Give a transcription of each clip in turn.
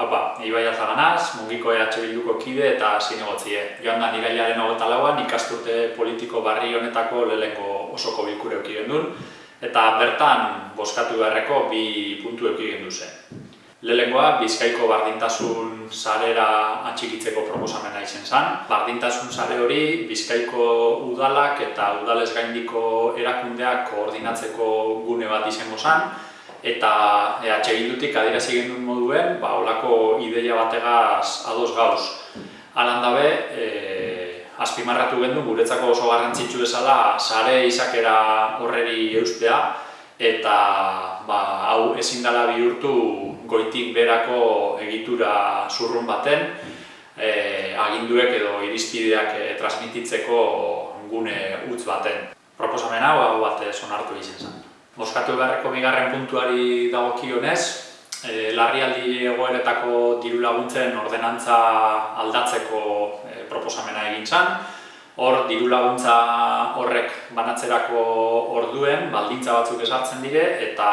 Haupa, Ibai Azaganaz, mungiko EH Bilduko kide eta zinegotzie. Joan da nirailaren hogeta lauan ikasturte politiko barri honetako lehenko osoko bilkure eukigen duen, eta bertan boskatu beharreko bi puntu eukigen duzen. Lehenkoa, Bizkaiko bardintasun sarera atxikitzeko proposamena izen zen. Bardintasun sare hori Bizkaiko udalak eta udalez gaindiko erakundeak koordinatzeko gune bat izango zen, eta EH Bildutik adierazi gendun moduen, ba, olako ideia bategaz ados gauz. Alan dabe, e, azpimarratu gendu guretzako oso garrantzitsu esala sare izakera horreri eustea, eta ba, hau ezin dela bihurtu goitik berako egitura zurrun baten, e, aginduek edo irizpideak e, transmititzeko gune utz baten. Proposamen hau, hau bat sonartu izan zen. Moskatu beharreko bigarren puntuari dagokionez, e, larrialdi egoeretako diru laguntzen ordenantza aldatzeko e, proposamena egin zen. Hor, diru laguntza horrek banatzerako orduen baldintza batzuk esartzen dire eta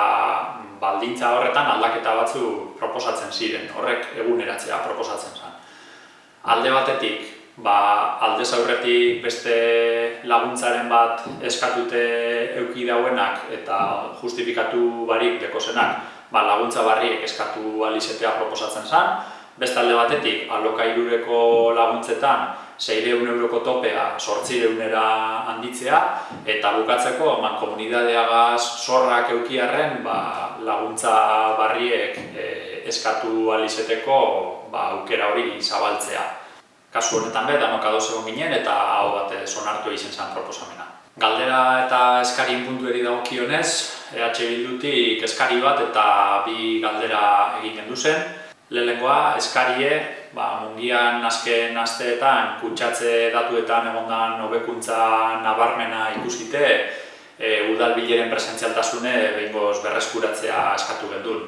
baldintza horretan aldaketa batzu proposatzen ziren. Horrek eguneratzea proposatzen zen. Alde batetik, ba, alde zaurretik beste laguntzaren bat eskatute euki dauenak eta justifikatu barik dekosenak ba, laguntza barriek eskatu alizetea proposatzen zen. Beste alde batetik, alokairureko laguntzetan 600 euroko topea sortzireunera handitzea eta bukatzeko man komunidadeagaz zorrak eukiarren ba, laguntza barriek e, eskatu alizeteko ba, aukera hori zabaltzea kasu honetan be, danok ados egon ginen eta hau bat sonartu egin zen proposamena. Galdera eta eskarien puntu dago kionez, EH Bildutik eskari bat eta bi galdera egin gendu zen. Lehenengoa, eskarie, ba, mungian azken asteetan kutsatze datuetan egondan hobekuntza nabarmena ikusite, e, udalbileren presentzialtasune behingoz berreskuratzea eskatu gendun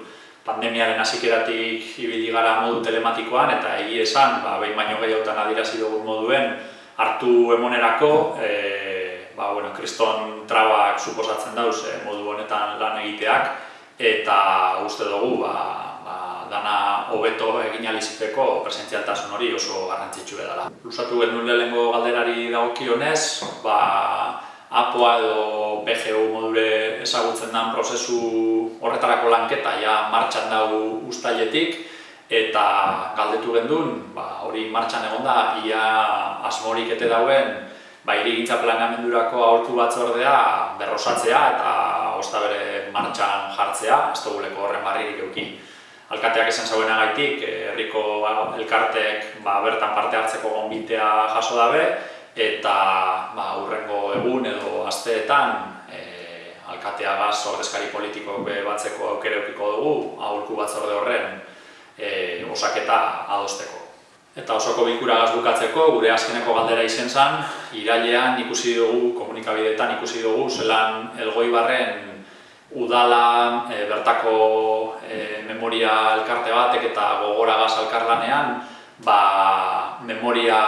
pandemiaren hasikeratik ibili gara modu telematikoan eta egi esan, ba, behin baino gehiotan adirazi dugun moduen hartu emonerako, e, ba, bueno, kriston trabak suposatzen dauz e, modu honetan lan egiteak eta uste dugu ba, ba, dana hobeto egin aliziteko presentzialtasun hori oso garrantzitsu edala. Lusatu genuen lehenko galderari dagokionez, ba, APOA edo BGU modure ezagutzen den prozesu horretarako lanketa ja martxan dago ustailetik eta galdetu gendun, ba, hori martxan egon da, ia asmorik ete dauen ba, irigintza planamendurako aurtu batzordea berrosatzea eta osta bere martxan jartzea, ez duguleko horren barririk eukin. Alkateak esan zauena gaitik, herriko elkartek ba, bertan parte hartzeko gonbitea jaso dabe, eta ba, urrengo egun edo asteetan e, alkatea gaz ordezkari politiko batzeko aukere eukiko dugu, aholku batzorde horren e, osaketa adosteko. Eta osoko bilkura bukatzeko, gure azkeneko galdera izen zen, irailean ikusi dugu, komunikabideetan ikusi dugu, zelan elgoi barren udala e, bertako e, memoria elkarte batek eta gogora gaz alkarlanean, ba, memoria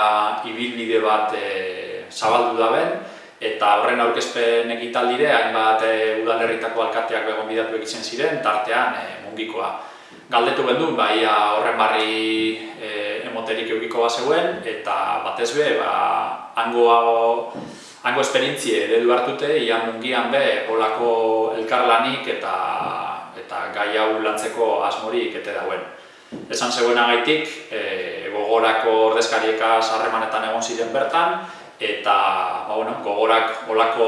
ibilbide bat e, zabaldu daben, eta horren aurkezpen egitaldire, hainbat e, udalerritako alkateak begon bidatu egiten ziren, tartean e, mungikoa. Galdetu gendu, ba, ia horren barri e, emoterik eukiko bat zegoen, eta batez be, ba, hango, hango esperientzie eredu hartute, ia mungian be, olako elkarlanik eta, eta gai hau lantzeko asmorik ete dauen. Esan zegoena gaitik, e, gogorako ordezkarieka sarremanetan egon ziren bertan, eta ba, bueno, gogorak olako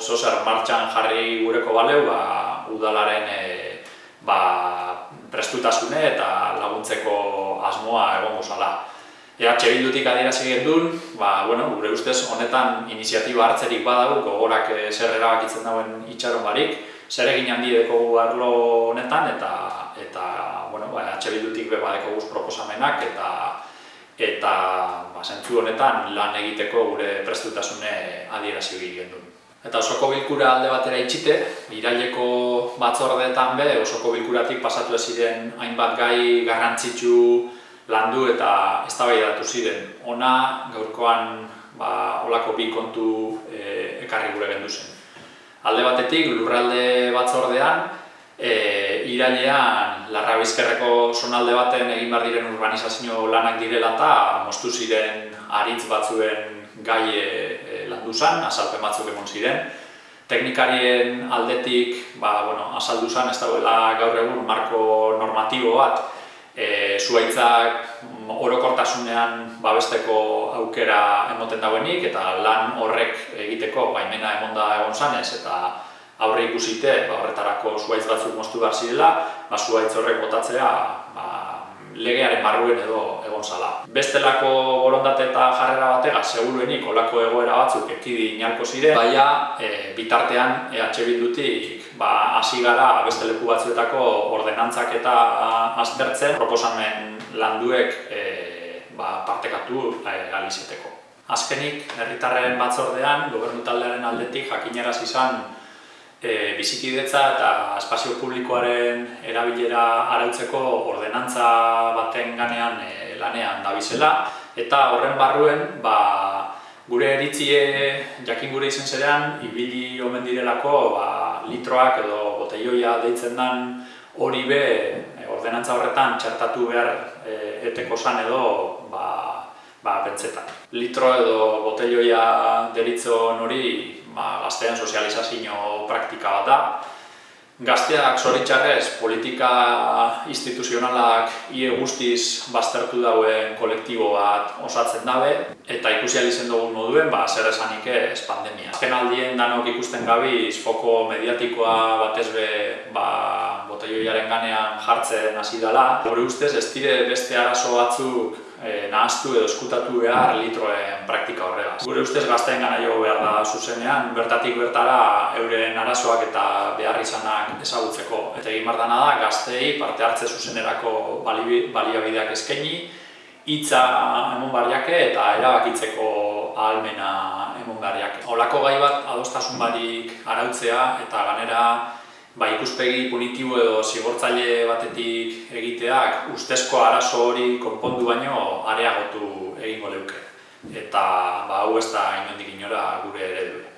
zozer martxan jarri gureko baleu, ba, udalaren e, ba, prestutasune eta laguntzeko asmoa egon gozala. EH Bildutik adierazi gendun, ba, bueno, gure ustez honetan iniziatiba hartzerik badago, gogorak e, zer erabakitzen dauen itxaron barik, zer egin handi dekogu arlo honetan, eta eta bueno, ba EH Bildutik be badeko guz proposamenak eta eta ba sentzu honetan lan egiteko gure prestutasune adierazi egiten du. Eta osoko bilkura alde batera itxite, iraileko batzordeetan be osoko bilkuratik pasatu ez ziren hainbat gai garrantzitsu landu eta eztabaidatu ziren. Ona gaurkoan ba holako bi kontu e, ekarri gure gendu Alde batetik lurralde batzordean e, irailean larra bizkerreko zonalde baten egin behar diren urbanizazio lanak direla eta moztu ziren aritz batzuen gai e, landu zen, azalpen batzuk egon ziren. Teknikarien aldetik, ba, bueno, azaldu zen, ez dauela gaur egun marko normatibo bat, e, zuaitzak orokortasunean babesteko aukera emoten dauenik eta lan horrek egiteko baimena emonda egon zanez eta aurre ikusite ba, horretarako zuaitz batzuk moztu behar zirela, ba, zuaitz horrek botatzea ba, legearen barruen edo egon zala. Bestelako borondate eta jarrera batega, seguruenik olako egoera batzuk ekidi inalko ziren, baina e, bitartean EH Bildutik ba, hasi gara beste leku batzuetako ordenantzak eta aztertzen proposamen landuek e, ba, partekatu e, alizeteko. Azkenik, herritarren batzordean, gobernu taldearen aldetik jakineraz izan e, bizikidetza eta espazio publikoaren erabilera arautzeko ordenantza baten ganean e, lanean dabizela eta horren barruen ba, gure eritzie jakin gure izen zerean ibili omen direlako ba, litroak edo boteioia deitzen den hori be e, ordenantza horretan txertatu behar e, eteko zan edo ba, ba, pentsetan. Litro edo boteioia deritzon hori ba, gaztean sozializazio praktika bat da. Gazteak zoritxarrez politika instituzionalak ie guztiz baztertu dauen kolektibo bat osatzen dabe eta ikusi alizen dugun moduen, ba, zer esanik ez pandemia. Azken aldien danok ikusten gabiz foko mediatikoa batez be ba, botelloiaren ganean jartzen hasi dela. Gure ustez ez dire beste arazo batzuk e, nahaztu edo eskutatu behar litroen praktika horregaz. Gure ustez gazteen gana jo behar da zuzenean, bertatik bertara euren arazoak eta behar izanak ezagutzeko. Eta egin bardana da, gaztei parte hartze zuzenerako baliabideak eskaini, hitza emon barriake eta erabakitzeko ahalmena emon barriake. Olako gai bat adostasun barik arautzea eta ganera ba, ikuspegi punitibo edo zigortzaile batetik egiteak ustezko arazo hori konpondu baino areagotu egingo leuke. Eta ba, hau ez da inondik inora gure eredu.